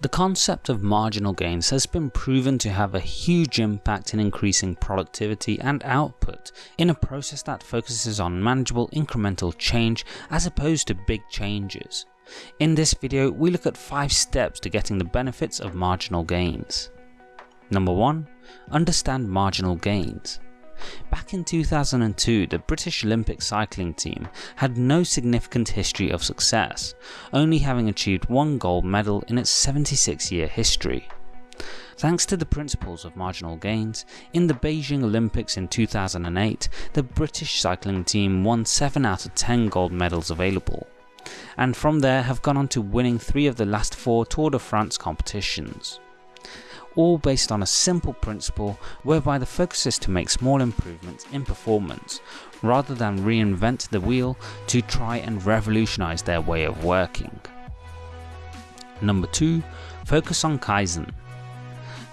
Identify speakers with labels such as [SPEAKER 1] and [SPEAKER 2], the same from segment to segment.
[SPEAKER 1] The concept of marginal gains has been proven to have a huge impact in increasing productivity and output in a process that focuses on manageable incremental change as opposed to big changes. In this video we look at 5 steps to getting the benefits of marginal gains. Number 1. Understand marginal gains. Back in 2002 the British Olympic cycling team had no significant history of success, only having achieved one gold medal in its 76 year history. Thanks to the principles of marginal gains, in the Beijing Olympics in 2008 the British cycling team won 7 out of 10 gold medals available, and from there have gone on to winning 3 of the last 4 Tour de France competitions all based on a simple principle whereby the focus is to make small improvements in performance rather than reinvent the wheel to try and revolutionize their way of working. Number 2. Focus on Kaizen.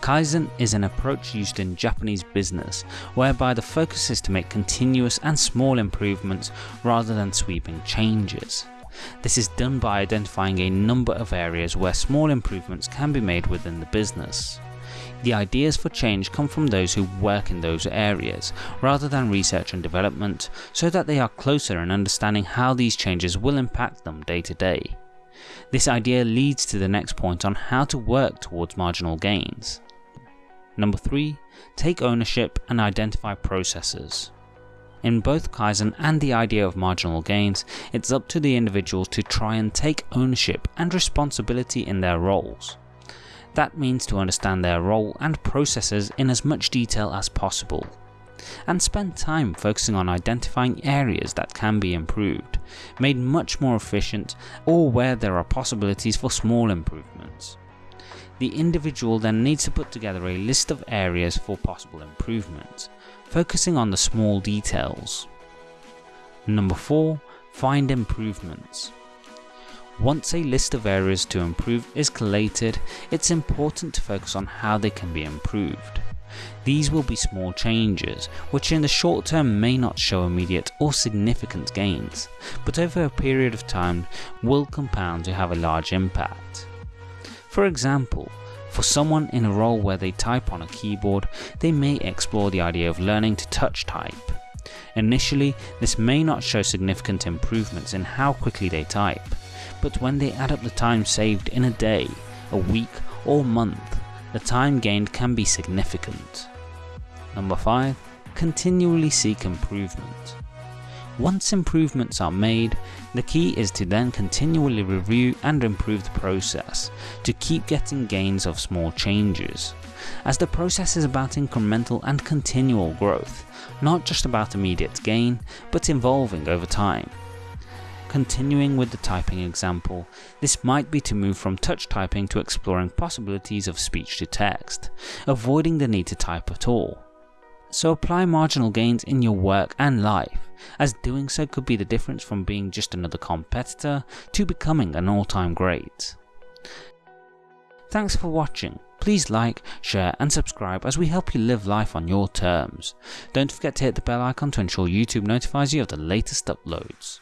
[SPEAKER 1] Kaizen is an approach used in Japanese business whereby the focus is to make continuous and small improvements rather than sweeping changes. This is done by identifying a number of areas where small improvements can be made within the business. The ideas for change come from those who work in those areas, rather than research and development, so that they are closer in understanding how these changes will impact them day to day. This idea leads to the next point on how to work towards marginal gains. Number 3. Take ownership and identify processes. In both Kaizen and the idea of marginal gains, it's up to the individuals to try and take ownership and responsibility in their roles. That means to understand their role and processes in as much detail as possible, and spend time focusing on identifying areas that can be improved, made much more efficient or where there are possibilities for small improvements. The individual then needs to put together a list of areas for possible improvement, focusing on the small details. Number 4. Find improvements. Once a list of areas to improve is collated, it's important to focus on how they can be improved. These will be small changes, which in the short term may not show immediate or significant gains, but over a period of time will compound to have a large impact. For example, for someone in a role where they type on a keyboard, they may explore the idea of learning to touch type. Initially, this may not show significant improvements in how quickly they type, but when they add up the time saved in a day, a week or month, the time gained can be significant. Number 5. Continually seek improvement. Once improvements are made, the key is to then continually review and improve the process, to keep getting gains of small changes, as the process is about incremental and continual growth, not just about immediate gain, but evolving over time. Continuing with the typing example, this might be to move from touch typing to exploring possibilities of speech to text, avoiding the need to type at all. So apply marginal gains in your work and life, as doing so could be the difference from being just another competitor to becoming an all-time great. Thanks for watching. Please like, share and subscribe as we help you live life on your terms. Don't forget to hit the bell icon to ensure YouTube notifies you of the latest uploads.